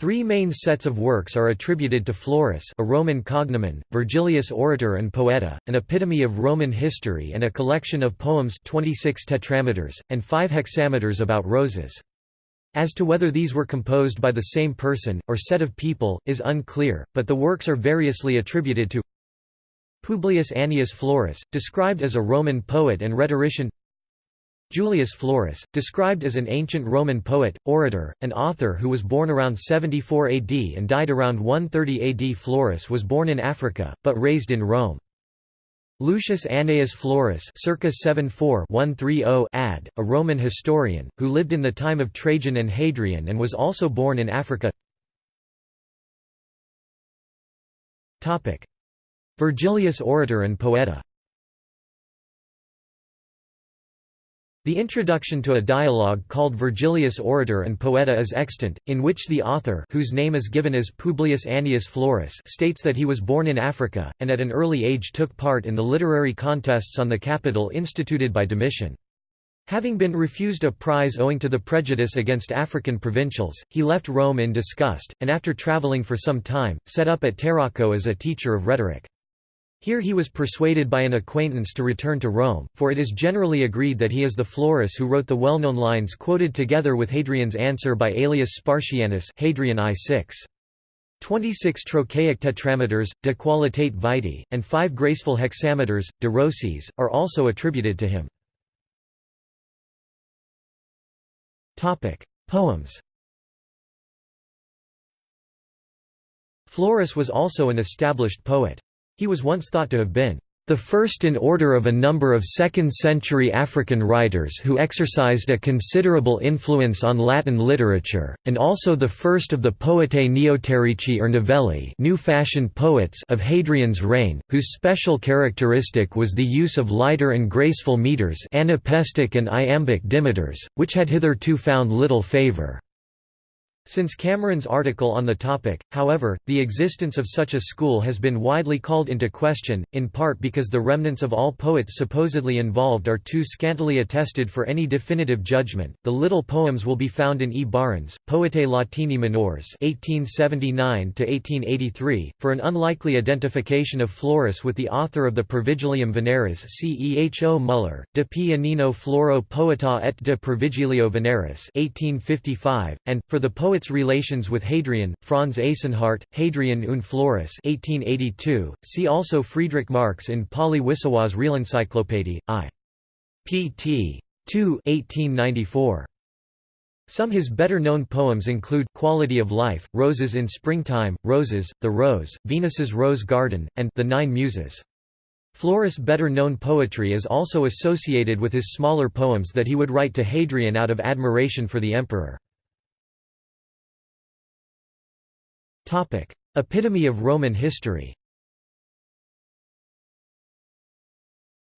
Three main sets of works are attributed to Florus a Roman cognomen, Virgilius Orator and Poeta, an epitome of Roman history and a collection of poems 26 tetrameters, and 5 hexameters about roses. As to whether these were composed by the same person, or set of people, is unclear, but the works are variously attributed to Publius Annius Florus, described as a Roman poet and rhetorician Julius Florus, described as an ancient Roman poet, orator, and author who was born around 74 AD and died around 130 AD Florus was born in Africa, but raised in Rome. Lucius Annaeus Florus circa 74 ad, a Roman historian, who lived in the time of Trajan and Hadrian and was also born in Africa. Virgilius Orator and Poeta The introduction to a dialogue called Virgilius Orator and Poeta is extant, in which the author whose name is given as Publius Annius Florus states that he was born in Africa, and at an early age took part in the literary contests on the capital instituted by Domitian. Having been refused a prize owing to the prejudice against African provincials, he left Rome in disgust, and after travelling for some time, set up at Tarraco as a teacher of rhetoric. Here he was persuaded by an acquaintance to return to Rome, for it is generally agreed that he is the Florus who wrote the well-known lines quoted together with Hadrian's answer by Aelius Spartianus Hadrian I 6. 26 trochaic tetrameters, de qualitate vitae, and 5 graceful hexameters, de rosis, are also attributed to him. Poems Florus was also an established poet. He was once thought to have been the first in order of a number of 2nd-century African writers who exercised a considerable influence on Latin literature, and also the first of the poetae neoterici or novelli new-fashioned poets of Hadrian's reign, whose special characteristic was the use of lighter and graceful meters anapestic and iambic dimeters, which had hitherto found little favour. Since Cameron's article on the topic, however, the existence of such a school has been widely called into question, in part because the remnants of all poets supposedly involved are too scantily attested for any definitive judgment. The little poems will be found in E. Baehrens, Poetae Latini Minores (1879–1883), for an unlikely identification of Florus with the author of the Pervigilium Veneris Ceho Muller, De Pianino Floro Poeta et de Pervigilio Veneris (1855), and for the poet its relations with Hadrian, Franz Eysenhardt, Hadrian und Florus 1882. See also Friedrich Marx in Pauly Wissowa's Realencyclopädie, I. pt. 2 1894. Some his better-known poems include Quality of Life, Roses in Springtime, Roses, The Rose, Venus's Rose Garden, and The Nine Muses. Florus' better-known poetry is also associated with his smaller poems that he would write to Hadrian out of admiration for the emperor. Epitome of Roman history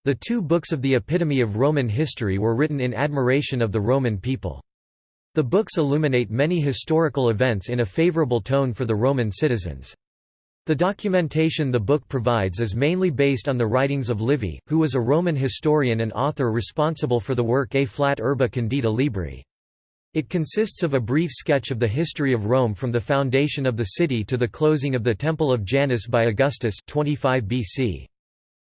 The two books of the Epitome of Roman history were written in admiration of the Roman people. The books illuminate many historical events in a favorable tone for the Roman citizens. The documentation the book provides is mainly based on the writings of Livy, who was a Roman historian and author responsible for the work A Flat Urbe Condita Libri. It consists of a brief sketch of the history of Rome from the foundation of the city to the closing of the Temple of Janus by Augustus 25 BC.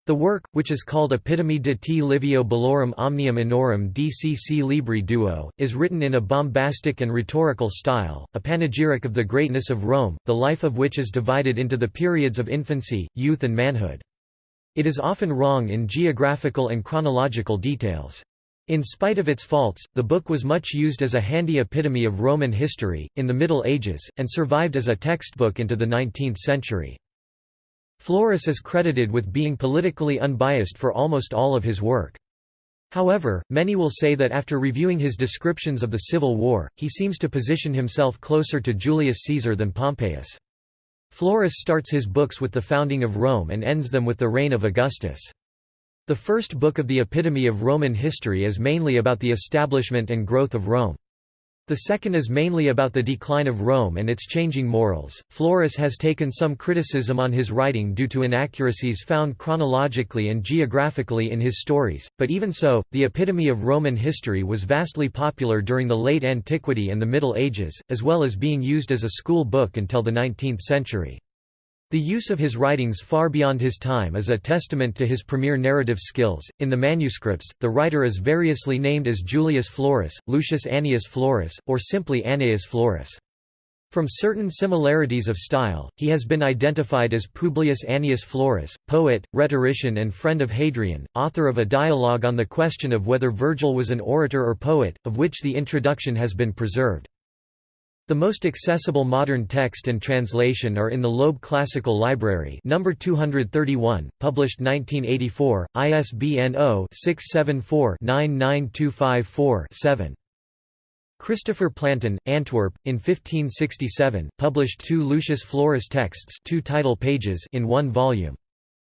The work, which is called Epitome de T. Livio Bellorum Omnium Annorum DCC Libri Duo, is written in a bombastic and rhetorical style, a panegyric of the greatness of Rome, the life of which is divided into the periods of infancy, youth and manhood. It is often wrong in geographical and chronological details. In spite of its faults, the book was much used as a handy epitome of Roman history, in the Middle Ages, and survived as a textbook into the 19th century. Florus is credited with being politically unbiased for almost all of his work. However, many will say that after reviewing his descriptions of the Civil War, he seems to position himself closer to Julius Caesar than Pompeius. Florus starts his books with the founding of Rome and ends them with the reign of Augustus. The first book of the Epitome of Roman history is mainly about the establishment and growth of Rome. The second is mainly about the decline of Rome and its changing morals. Florus has taken some criticism on his writing due to inaccuracies found chronologically and geographically in his stories, but even so, the epitome of Roman history was vastly popular during the late antiquity and the Middle Ages, as well as being used as a school book until the 19th century. The use of his writings far beyond his time is a testament to his premier narrative skills. In the manuscripts, the writer is variously named as Julius Florus, Lucius Annius Florus, or simply Annaeus Florus. From certain similarities of style, he has been identified as Publius Annius Florus, poet, rhetorician and friend of Hadrian, author of a dialogue on the question of whether Virgil was an orator or poet, of which the introduction has been preserved. The most accessible modern text and translation are in the Loeb Classical Library number 231, published 1984, ISBN 0-674-99254-7. Christopher Plantin, Antwerp, in 1567, published two Lucius Florus texts two title pages in one volume.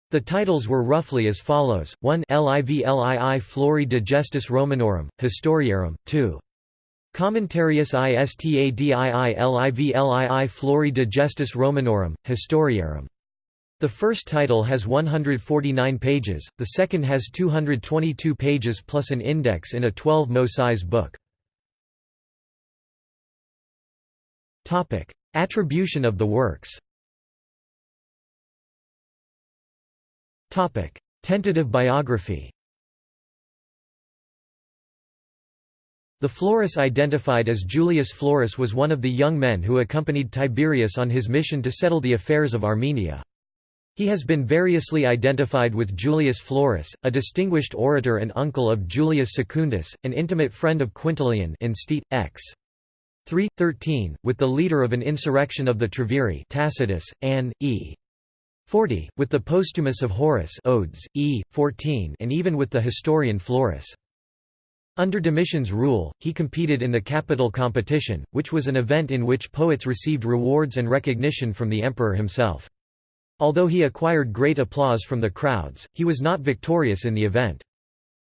The titles were roughly as follows, 1 Livlii Flori Digestis Romanorum, Historiarum, 2 Commentarius Istadii livlii Flori Digestis Romanorum, Historiarum. The first title has 149 pages, the second has 222 pages plus an index in a 12-mo size book. Attribution of the works Tentative biography The Florus identified as Julius Florus was one of the young men who accompanied Tiberius on his mission to settle the affairs of Armenia. He has been variously identified with Julius Florus, a distinguished orator and uncle of Julius Secundus, an intimate friend of Quintilian in State, X. 3, 13, with the leader of an insurrection of the Treviri Tacitus, Ann, e. 40, with the Postumus of Horace Odes, e. 14 and even with the historian Florus. Under Domitian's rule, he competed in the capital competition, which was an event in which poets received rewards and recognition from the emperor himself. Although he acquired great applause from the crowds, he was not victorious in the event.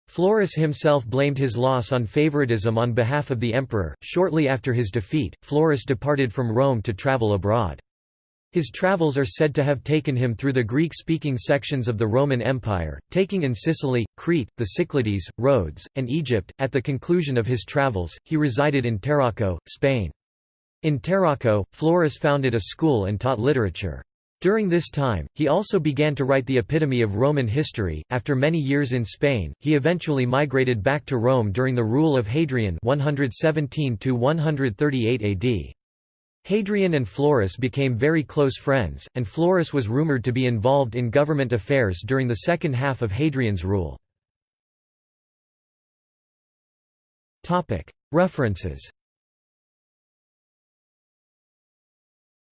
Florus himself blamed his loss on favoritism on behalf of the emperor. Shortly after his defeat, Florus departed from Rome to travel abroad. His travels are said to have taken him through the Greek-speaking sections of the Roman Empire, taking in Sicily, Crete, the Cyclades, Rhodes, and Egypt. At the conclusion of his travels, he resided in Tarraco, Spain. In Tarraco, Florus founded a school and taught literature. During this time, he also began to write the epitome of Roman history. After many years in Spain, he eventually migrated back to Rome during the rule of Hadrian 117 138 AD. Hadrian and Florus became very close friends, and Florus was rumored to be involved in government affairs during the second half of Hadrian's rule. References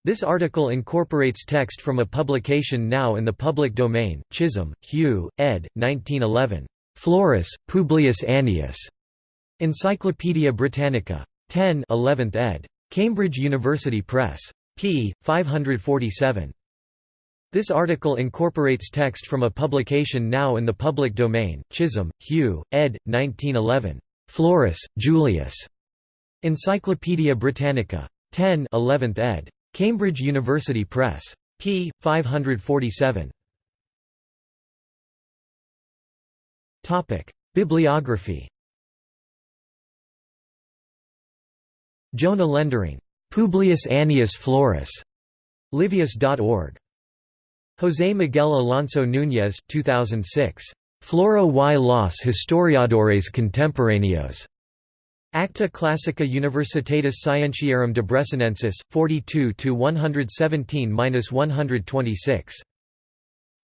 This article incorporates text from a publication now in the public domain, Chisholm, Hugh, ed. 1911. Florus, Publius Annius. Encyclopædia Britannica. 10 11th ed. Cambridge University Press. p. 547. This article incorporates text from a publication now in the public domain, Chisholm, Hugh, ed. 1911. Florus, Julius. Encyclopædia Britannica. 10 11th ed. Cambridge University Press. p. 547. Bibliography Jona Lendering. Publius Annius Florus. Livius.org. José Miguel Alonso Núñez 2006. Floro y los historiadores contemporáneos. Acta Classica Universitatis Scientiarum Debreceniensis, 42–117–126.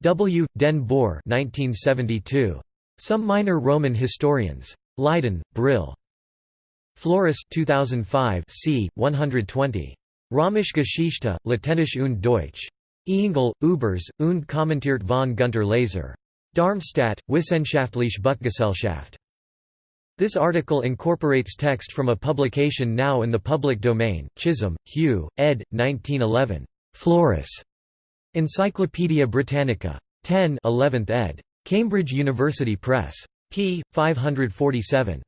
W. Den Boer 1972. Some Minor Roman Historians. Leiden, Brill. Florus 2005 c. 120. Römische Geschichte, Lateinisch und Deutsch. Engel, Ubers, und kommentiert von Gunter Laser. Darmstadt, Wissenschaftliche Buchgesellschaft. This article incorporates text from a publication now in the public domain, Chisholm, Hugh, ed. 1911. Florus. Encyclopædia Britannica. 10 11th ed. Cambridge University Press. p. 547.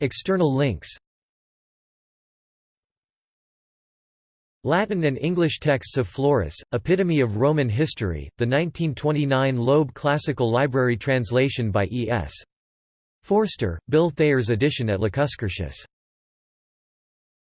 External links Latin and English texts of Florus, Epitome of Roman History, the 1929 Loeb Classical Library translation by E. S. Forster, Bill Thayer's edition at Lacuscurtius